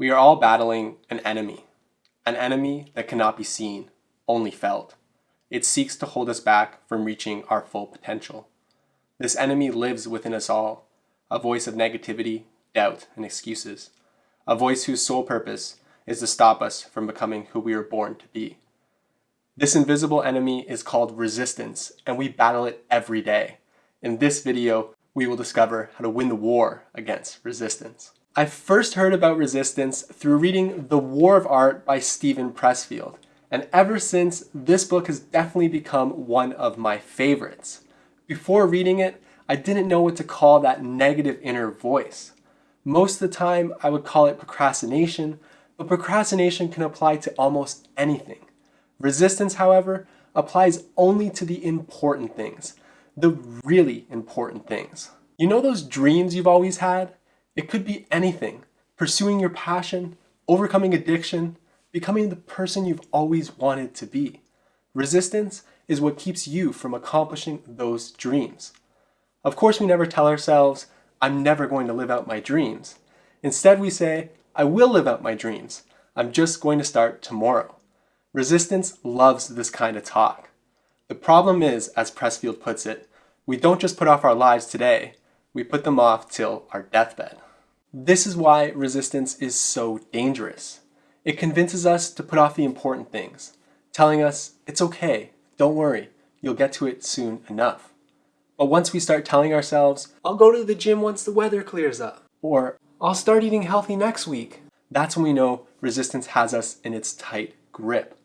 We are all battling an enemy, an enemy that cannot be seen, only felt. It seeks to hold us back from reaching our full potential. This enemy lives within us all, a voice of negativity, doubt, and excuses, a voice whose sole purpose is to stop us from becoming who we were born to be. This invisible enemy is called resistance, and we battle it every day. In this video, we will discover how to win the war against resistance. I first heard about resistance through reading The War of Art by Steven Pressfield, and ever since, this book has definitely become one of my favorites. Before reading it, I didn't know what to call that negative inner voice. Most of the time, I would call it procrastination, but procrastination can apply to almost anything. Resistance, however, applies only to the important things, the really important things. You know those dreams you've always had? It could be anything. Pursuing your passion, overcoming addiction, becoming the person you've always wanted to be. Resistance is what keeps you from accomplishing those dreams. Of course, we never tell ourselves, I'm never going to live out my dreams. Instead, we say, I will live out my dreams. I'm just going to start tomorrow. Resistance loves this kind of talk. The problem is, as Pressfield puts it, we don't just put off our lives today, we put them off till our deathbed. This is why resistance is so dangerous. It convinces us to put off the important things, telling us, it's okay, don't worry, you'll get to it soon enough. But once we start telling ourselves, I'll go to the gym once the weather clears up, or I'll start eating healthy next week, that's when we know resistance has us in its tight grip.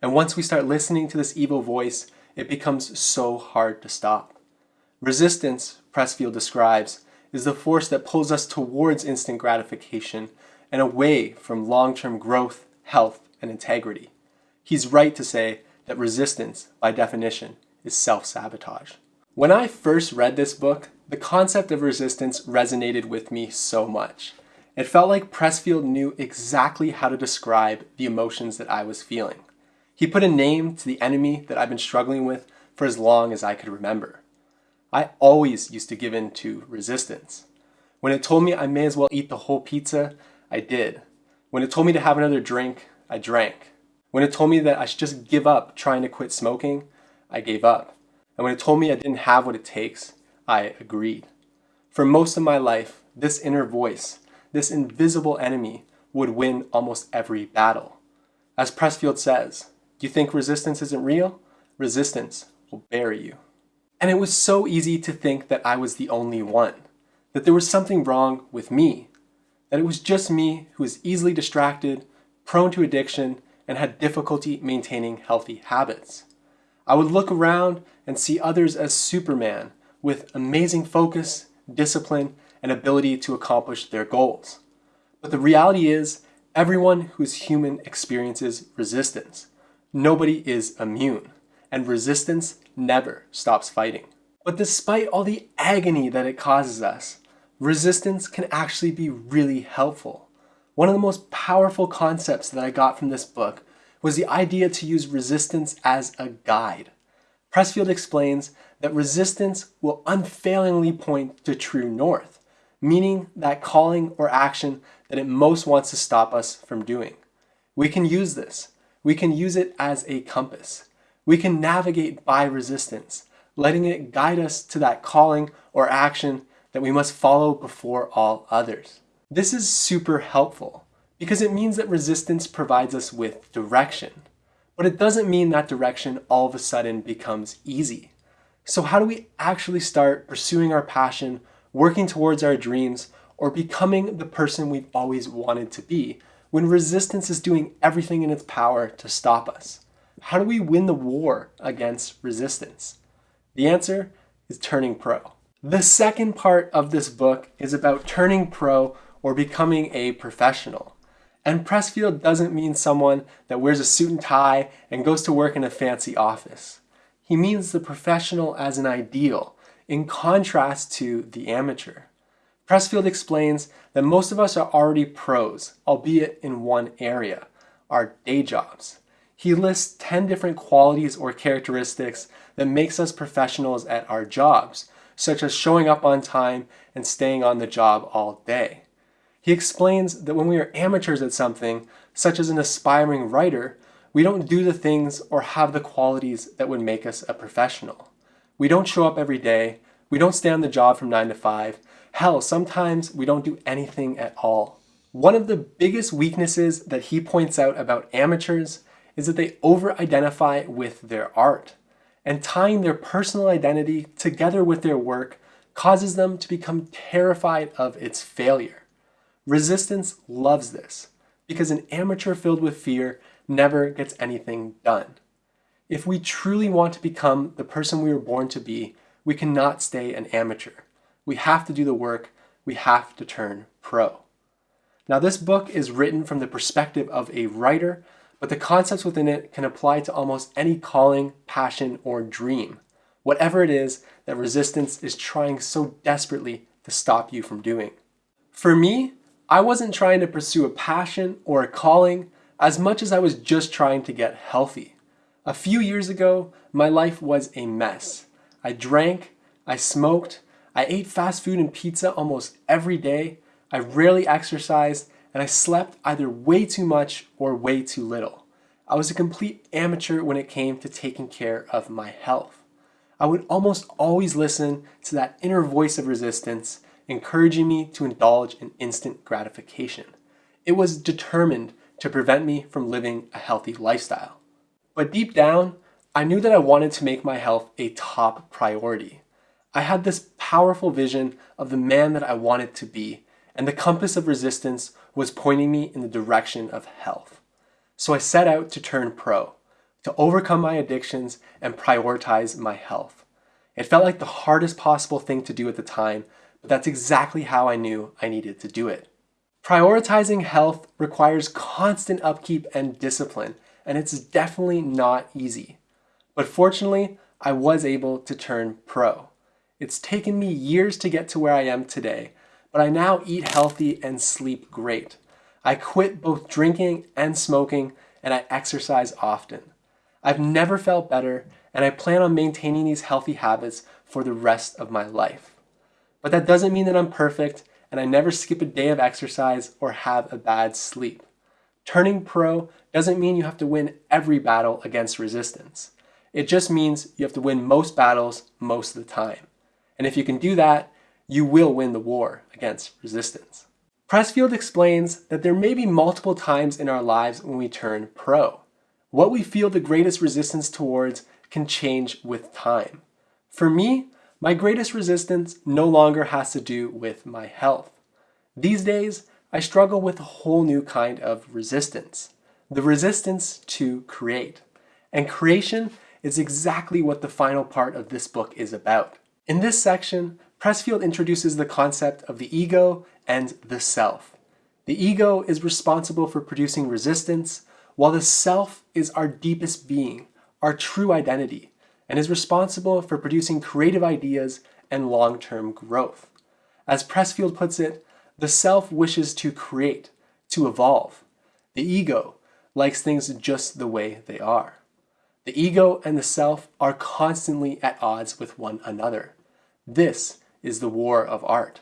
And once we start listening to this evil voice, it becomes so hard to stop. Resistance, Pressfield describes, is the force that pulls us towards instant gratification and away from long-term growth, health, and integrity. He's right to say that resistance, by definition, is self-sabotage. When I first read this book, the concept of resistance resonated with me so much. It felt like Pressfield knew exactly how to describe the emotions that I was feeling. He put a name to the enemy that I've been struggling with for as long as I could remember. I always used to give in to resistance. When it told me I may as well eat the whole pizza, I did. When it told me to have another drink, I drank. When it told me that I should just give up trying to quit smoking, I gave up. And when it told me I didn't have what it takes, I agreed. For most of my life, this inner voice, this invisible enemy, would win almost every battle. As Pressfield says, do you think resistance isn't real? Resistance will bury you. And it was so easy to think that I was the only one, that there was something wrong with me, that it was just me who was easily distracted, prone to addiction, and had difficulty maintaining healthy habits. I would look around and see others as Superman with amazing focus, discipline, and ability to accomplish their goals. But the reality is, everyone who's human experiences resistance. Nobody is immune and resistance never stops fighting. But despite all the agony that it causes us, resistance can actually be really helpful. One of the most powerful concepts that I got from this book was the idea to use resistance as a guide. Pressfield explains that resistance will unfailingly point to true north, meaning that calling or action that it most wants to stop us from doing. We can use this. We can use it as a compass. We can navigate by resistance, letting it guide us to that calling or action that we must follow before all others. This is super helpful because it means that resistance provides us with direction. But it doesn't mean that direction all of a sudden becomes easy. So how do we actually start pursuing our passion, working towards our dreams, or becoming the person we've always wanted to be when resistance is doing everything in its power to stop us? How do we win the war against resistance? The answer is turning pro. The second part of this book is about turning pro or becoming a professional. And Pressfield doesn't mean someone that wears a suit and tie and goes to work in a fancy office. He means the professional as an ideal, in contrast to the amateur. Pressfield explains that most of us are already pros, albeit in one area, our day jobs. He lists 10 different qualities or characteristics that makes us professionals at our jobs, such as showing up on time and staying on the job all day. He explains that when we are amateurs at something, such as an aspiring writer, we don't do the things or have the qualities that would make us a professional. We don't show up every day, we don't stay on the job from 9 to 5, hell, sometimes we don't do anything at all. One of the biggest weaknesses that he points out about amateurs is that they over-identify with their art, and tying their personal identity together with their work causes them to become terrified of its failure. Resistance loves this, because an amateur filled with fear never gets anything done. If we truly want to become the person we were born to be, we cannot stay an amateur. We have to do the work, we have to turn pro. Now this book is written from the perspective of a writer, but the concepts within it can apply to almost any calling, passion, or dream. Whatever it is that resistance is trying so desperately to stop you from doing. For me, I wasn't trying to pursue a passion or a calling as much as I was just trying to get healthy. A few years ago, my life was a mess. I drank, I smoked, I ate fast food and pizza almost every day, I rarely exercised, and I slept either way too much or way too little. I was a complete amateur when it came to taking care of my health. I would almost always listen to that inner voice of resistance, encouraging me to indulge in instant gratification. It was determined to prevent me from living a healthy lifestyle. But deep down, I knew that I wanted to make my health a top priority. I had this powerful vision of the man that I wanted to be, and the compass of resistance was pointing me in the direction of health. So I set out to turn pro, to overcome my addictions and prioritize my health. It felt like the hardest possible thing to do at the time, but that's exactly how I knew I needed to do it. Prioritizing health requires constant upkeep and discipline, and it's definitely not easy. But fortunately, I was able to turn pro. It's taken me years to get to where I am today, but I now eat healthy and sleep great. I quit both drinking and smoking, and I exercise often. I've never felt better, and I plan on maintaining these healthy habits for the rest of my life. But that doesn't mean that I'm perfect, and I never skip a day of exercise or have a bad sleep. Turning pro doesn't mean you have to win every battle against resistance. It just means you have to win most battles most of the time. And if you can do that, you will win the war against resistance. Pressfield explains that there may be multiple times in our lives when we turn pro. What we feel the greatest resistance towards can change with time. For me, my greatest resistance no longer has to do with my health. These days, I struggle with a whole new kind of resistance. The resistance to create. And creation is exactly what the final part of this book is about. In this section, Pressfield introduces the concept of the ego and the self. The ego is responsible for producing resistance, while the self is our deepest being, our true identity, and is responsible for producing creative ideas and long-term growth. As Pressfield puts it, the self wishes to create, to evolve. The ego likes things just the way they are. The ego and the self are constantly at odds with one another. This is the war of art.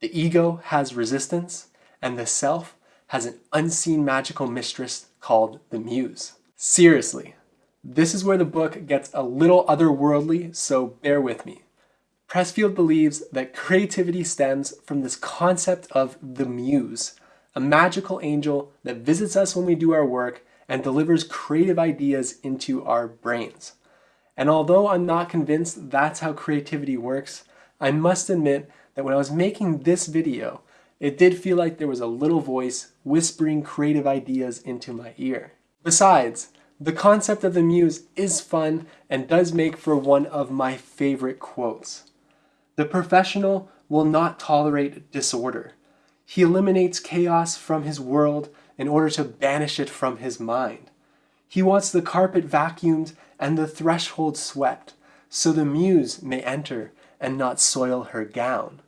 The ego has resistance, and the self has an unseen magical mistress called the muse. Seriously, this is where the book gets a little otherworldly, so bear with me. Pressfield believes that creativity stems from this concept of the muse, a magical angel that visits us when we do our work and delivers creative ideas into our brains. And although I'm not convinced that's how creativity works, I must admit that when I was making this video, it did feel like there was a little voice whispering creative ideas into my ear. Besides, the concept of the muse is fun and does make for one of my favorite quotes. The professional will not tolerate disorder. He eliminates chaos from his world in order to banish it from his mind. He wants the carpet vacuumed and the threshold swept, so the muse may enter and not soil her gown.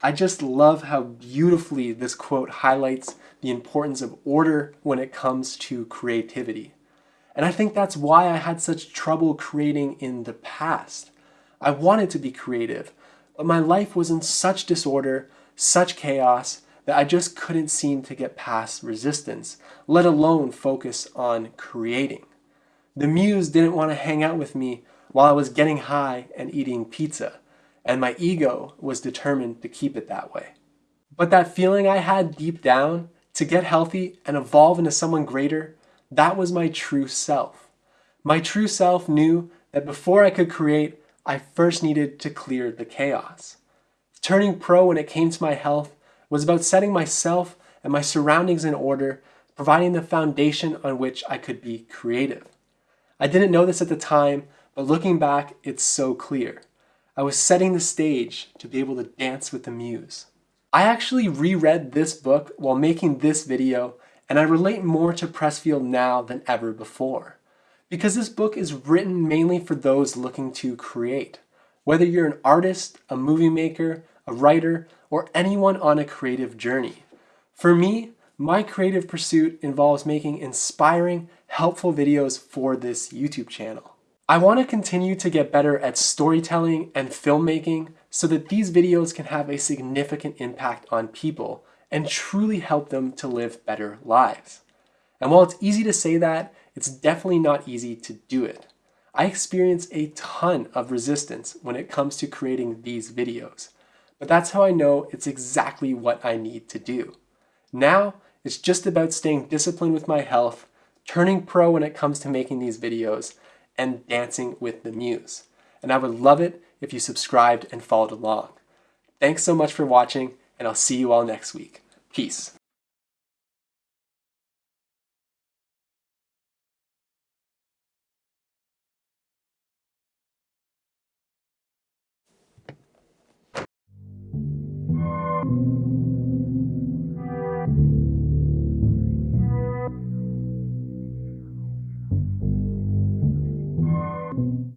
I just love how beautifully this quote highlights the importance of order when it comes to creativity. And I think that's why I had such trouble creating in the past. I wanted to be creative, but my life was in such disorder, such chaos, that I just couldn't seem to get past resistance, let alone focus on creating. The muse didn't want to hang out with me while I was getting high and eating pizza, and my ego was determined to keep it that way. But that feeling I had deep down to get healthy and evolve into someone greater, that was my true self. My true self knew that before I could create, I first needed to clear the chaos. Turning pro when it came to my health was about setting myself and my surroundings in order, providing the foundation on which I could be creative. I didn't know this at the time, but looking back, it's so clear. I was setting the stage to be able to dance with the muse. I actually reread this book while making this video, and I relate more to Pressfield now than ever before. Because this book is written mainly for those looking to create. Whether you're an artist, a movie maker, a writer, or anyone on a creative journey. For me, my creative pursuit involves making inspiring, helpful videos for this YouTube channel. I want to continue to get better at storytelling and filmmaking so that these videos can have a significant impact on people and truly help them to live better lives. And while it's easy to say that, it's definitely not easy to do it. I experience a ton of resistance when it comes to creating these videos. But that's how I know it's exactly what I need to do. Now, it's just about staying disciplined with my health, turning pro when it comes to making these videos, and Dancing with the Muse. And I would love it if you subscribed and followed along. Thanks so much for watching, and I'll see you all next week. Peace.